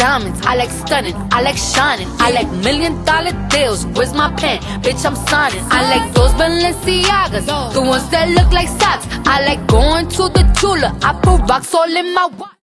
diamonds. I like stunning. I like shining. I like million dollar deals. Where's my pen? Bitch, I'm signing. I like those Balenciagas, the ones that look like socks. I like going to the Tula. I put rocks all in my watch.